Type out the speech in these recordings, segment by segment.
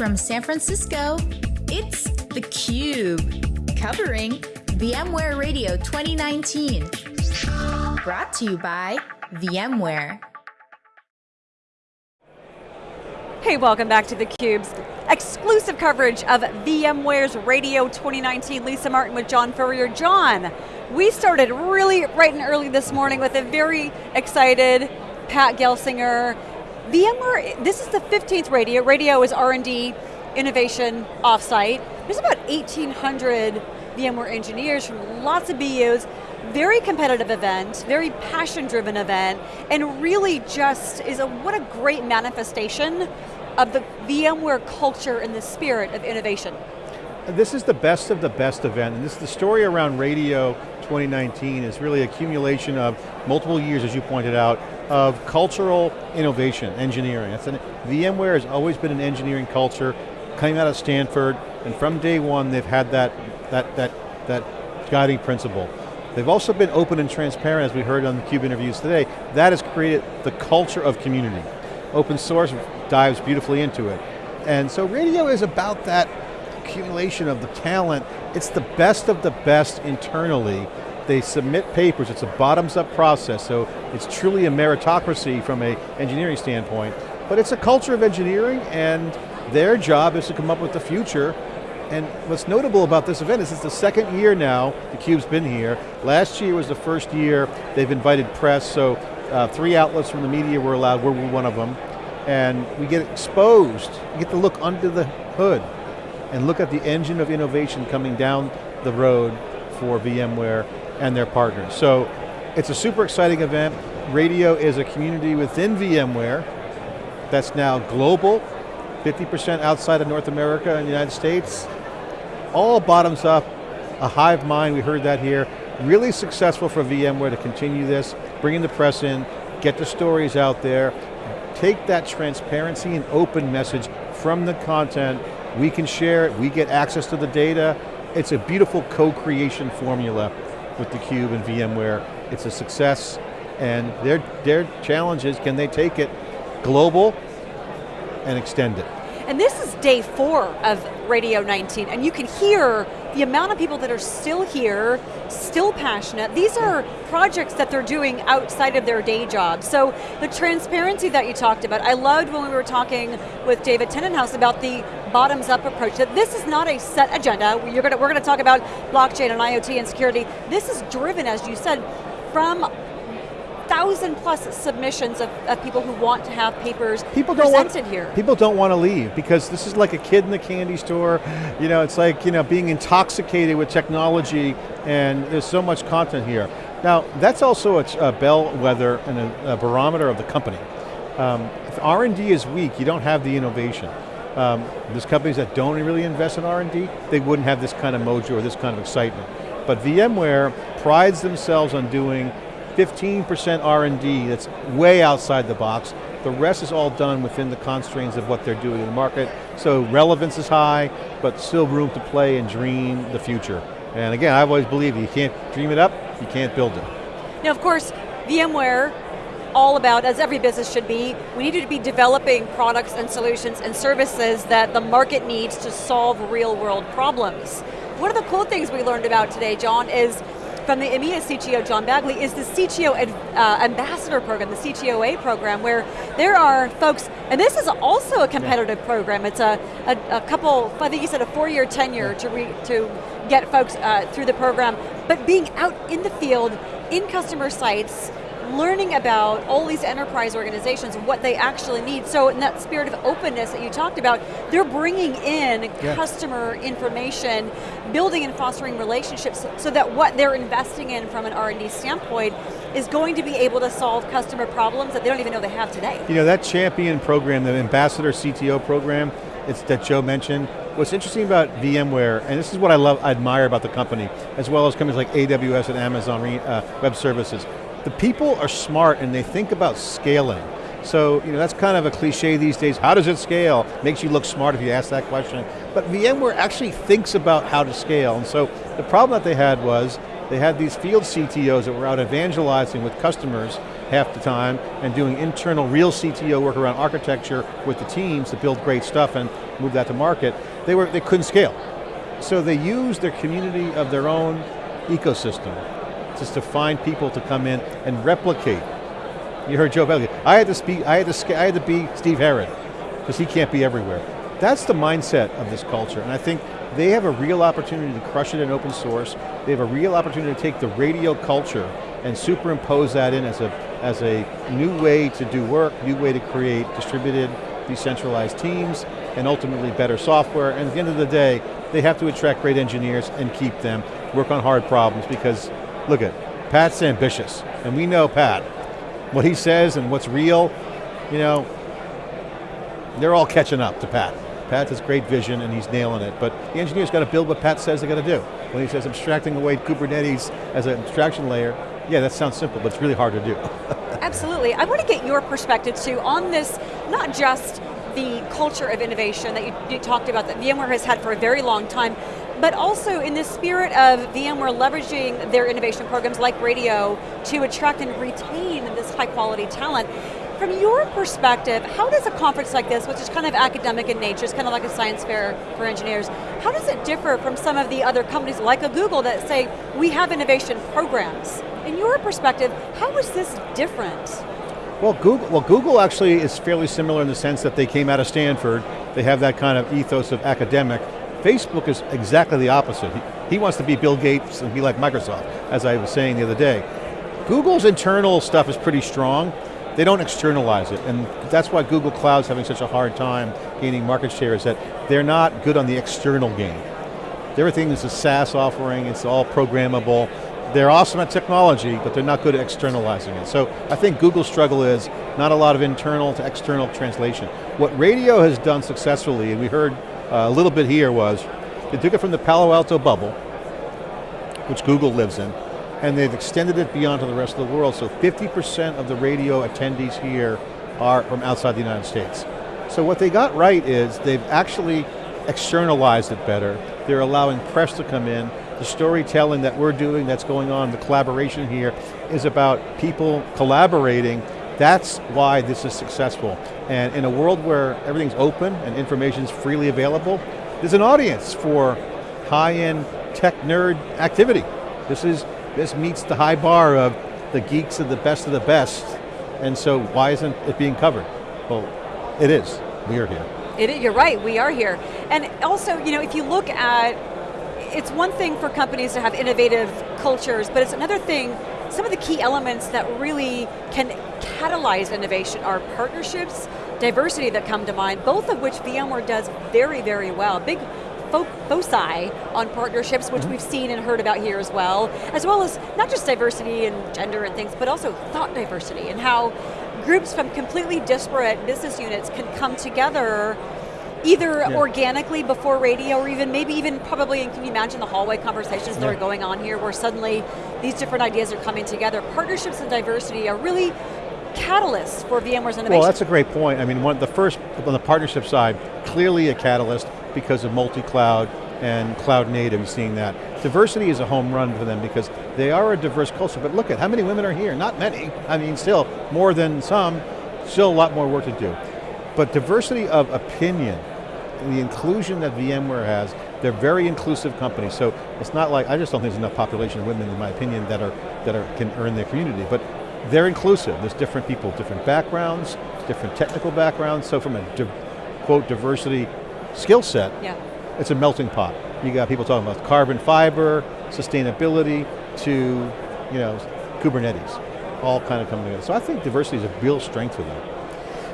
from San Francisco, it's theCUBE, covering VMware Radio 2019. Brought to you by VMware. Hey, welcome back to theCUBE's exclusive coverage of VMware's Radio 2019. Lisa Martin with John Furrier. John, we started really right and early this morning with a very excited Pat Gelsinger. VMware, this is the 15th radio. Radio is R&D innovation offsite. There's about 1,800 VMware engineers from lots of BUs. Very competitive event, very passion driven event, and really just is a, what a great manifestation of the VMware culture and the spirit of innovation. This is the best of the best event, and this is the story around radio 2019 is really accumulation of multiple years, as you pointed out, of cultural innovation, engineering. An, VMware has always been an engineering culture, coming out of Stanford, and from day one they've had that, that, that, that guiding principle. They've also been open and transparent, as we heard on the CUBE interviews today. That has created the culture of community. Open source dives beautifully into it. And so radio is about that accumulation of the talent. It's the best of the best internally. They submit papers, it's a bottoms up process, so it's truly a meritocracy from a engineering standpoint. But it's a culture of engineering and their job is to come up with the future and what's notable about this event is it's the second year now theCUBE's been here. Last year was the first year they've invited press, so uh, three outlets from the media were allowed, we're one of them. And we get exposed, we get to look under the hood and look at the engine of innovation coming down the road for VMware and their partners. So it's a super exciting event. Radio is a community within VMware that's now global, 50% outside of North America and the United States. All bottoms up, a hive mind, we heard that here. Really successful for VMware to continue this, bringing the press in, get the stories out there, take that transparency and open message from the content we can share it, we get access to the data. It's a beautiful co-creation formula with theCUBE and VMware. It's a success, and their, their challenge is, can they take it global and extend it? And this is day four of Radio 19, and you can hear the amount of people that are still here, still passionate. These are projects that they're doing outside of their day job. So the transparency that you talked about, I loved when we were talking with David Tennenhouse about the bottoms up approach, that this is not a set agenda. You're going to, we're going to talk about blockchain and IoT and security. This is driven, as you said, from thousand plus submissions of, of, people who want to have papers people don't presented want, here. People don't want to leave because this is like a kid in the candy store. You know, it's like you know being intoxicated with technology and there's so much content here. Now, that's also a, a bellwether and a, a, barometer of the company. Um, if R&D is weak, you don't have the innovation. Um, there's companies that don't really invest in R&D, they wouldn't have this kind of mojo or this kind of excitement. But VMware prides themselves on doing 15% R&D that's way outside the box. The rest is all done within the constraints of what they're doing in the market. So relevance is high, but still room to play and dream the future. And again, I've always believed you can't dream it up, you can't build it. Now of course, VMware, all about, as every business should be, we need to be developing products and solutions and services that the market needs to solve real world problems. One of the cool things we learned about today, John, is from the EMEA CTO, Joe Baguley, is the CTO uh, Ambassador Program, the CTOA program, where there are folks, and this is also a competitive yeah. program. It's a, a, a, couple, I think you said a four-year tenure yeah. to, re, to get folks uh, through the program, but being out in the field, in customer sites, learning about all these enterprise organizations, what they actually need. So in that spirit of openness that you talked about, they're bringing in yeah. customer information, building and fostering relationships so that what they're investing in from an R&D standpoint is going to be able to solve customer problems that they don't even know they have today. You know, that champion program, the Ambassador CTO program, it's that Joe mentioned, what's interesting about VMware, and this is what I love, I admire about the company, as well as companies like AWS and Amazon uh, Web Services, the people are smart and they think about scaling. So, you know, that's kind of a cliche these days. How does it scale? Makes you look smart if you ask that question. But VMware actually thinks about how to scale. And so, the problem that they had was, they had these field CTOs that were out evangelizing with customers, half the time and doing internal real CTO work around architecture with the teams to build great stuff and move that to market, they, were, they couldn't scale. So they used their community of their own ecosystem just to find people to come in and replicate. You heard Joe Baguley. I had to speak, I had to, I had to be Steve Herrod, because he can't be everywhere. That's the mindset of this culture, and I think they have a real opportunity to crush it in open source. They have a real opportunity to take the radio culture and superimpose that in as a, as a new way to do work, new way to create distributed, decentralized teams, and ultimately better software. And at the end of the day, they have to attract great engineers and keep them, work on hard problems because, look at, Pat's ambitious, and we know Pat. What he says and what's real, you know, they're all catching up to Pat. Pat has great vision and he's nailing it, but the engineer's got to build what Pat says they got to do. When he says abstracting away Kubernetes as an abstraction layer, yeah, that sounds simple, but it's really hard to do. Absolutely, I want to get your perspective too on this, not just the culture of innovation that you, you talked about that VMware has had for a very long time, but also in the spirit of VMware leveraging their innovation programs like radio to attract and retain this high quality talent. From your perspective, how does a conference like this, which is kind of academic in nature, it's kind of like a science fair for engineers, how does it differ from some of the other companies like a Google that say, we have innovation programs? In your perspective, how is this different? Well, Google, well, Google actually is fairly similar in the sense that they came out of Stanford, they have that kind of ethos of academic. Facebook is exactly the opposite. He, he wants to be Bill Gates and be like Microsoft, as I was saying the other day. Google's internal stuff is pretty strong, they don't externalize it, and that's why Google Cloud's having such a hard time gaining market share, is that they're not good on the external game. Everything is a SaaS offering, it's all programmable. They're awesome at technology, but they're not good at externalizing it. So I think Google's struggle is not a lot of internal to external translation. What radio has done successfully, and we heard uh, a little bit here was, they took it from the Palo Alto bubble, which Google lives in, and they've extended it beyond to the rest of the world, so 50% of the radio attendees here are from outside the United States. So what they got right is they've actually externalized it better. They're allowing press to come in. The storytelling that we're doing that's going on, the collaboration here, is about people collaborating. That's why this is successful. And in a world where everything's open and information's freely available, there's an audience for high-end tech nerd activity. This is this meets the high bar of the geeks of the best of the best, and so why isn't it being covered? Well, it is, we are here. It, you're right, we are here. And also, you know, if you look at, it's one thing for companies to have innovative cultures, but it's another thing, some of the key elements that really can catalyze innovation are partnerships, diversity that come to mind, both of which VMware does very, very well. Big foci on partnerships, which mm -hmm. we've seen and heard about here as well, as well as not just diversity and gender and things, but also thought diversity and how groups from completely disparate business units can come together either yeah. organically before radio or even maybe even probably, can you imagine the hallway conversations yeah. that are going on here where suddenly these different ideas are coming together. Partnerships and diversity are really catalysts for VMware's innovation. Well, that's a great point. I mean, one, the first, on the partnership side, clearly a catalyst because of multi-cloud and cloud native, seeing that. Diversity is a home run for them because they are a diverse culture, but look at how many women are here? Not many, I mean still, more than some, still a lot more work to do. But diversity of opinion, the inclusion that VMware has, they're very inclusive companies, so it's not like, I just don't think there's enough population of women, in my opinion, that are that are can earn their community, but they're inclusive. There's different people, different backgrounds, different technical backgrounds, so from a, quote, diversity skill set, yeah. it's a melting pot. You got people talking about carbon fiber, sustainability, to you know, Kubernetes, all kind of coming together. So I think diversity is a real strength for them.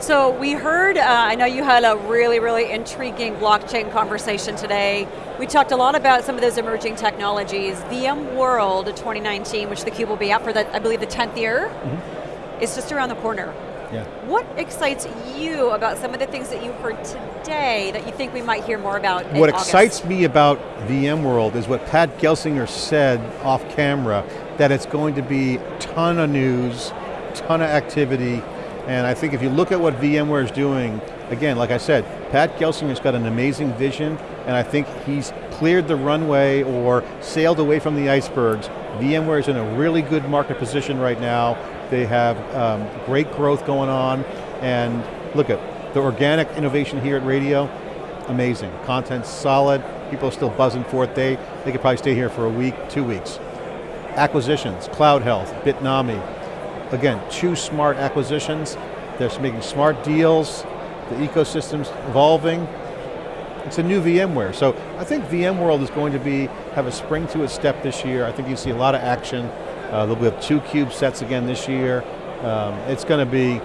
So we heard, uh, I know you had a really, really intriguing blockchain conversation today. We talked a lot about some of those emerging technologies. VMworld 2019, which theCUBE will be out for, the, I believe, the 10th year, mm -hmm. is just around the corner. Yeah. What excites you about some of the things that you heard today that you think we might hear more about What excites me about VMworld is what Pat Gelsinger said off camera, that it's going to be ton of news, ton of activity, and I think if you look at what VMware is doing, again, like I said, Pat Gelsinger's got an amazing vision, and I think he's cleared the runway or sailed away from the icebergs. VMware is in a really good market position right now. They have um, great growth going on, and look at the organic innovation here at Radio, amazing. Content's solid, people are still buzzing for it. They, they could probably stay here for a week, two weeks. Acquisitions, Cloud Health, Bitnami. Again, two smart acquisitions. They're making smart deals. The ecosystem's evolving. It's a new VMware. So I think VMworld is going to be, have a spring to its step this year. I think you see a lot of action. Uh, there'll be two cube sets again this year. Um, it's going to be,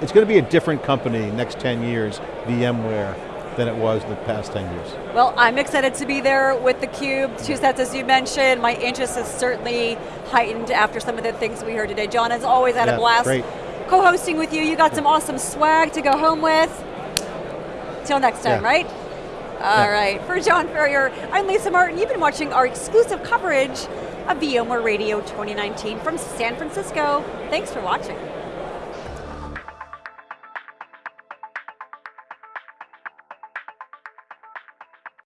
it's going to be a different company next 10 years, VMware, than it was the past 10 years. Well, I'm excited to be there with the Cube, two sets as you mentioned. My interest is certainly heightened after some of the things we heard today. John, has always, had yeah, a blast co-hosting with you. You got some awesome swag to go home with. Till next time, Yeah. right? All right. for John Furrier, I'm Lisa Martin. You've been watching our exclusive coverage of VMware Radio 2019 from San Francisco. Thanks for watching.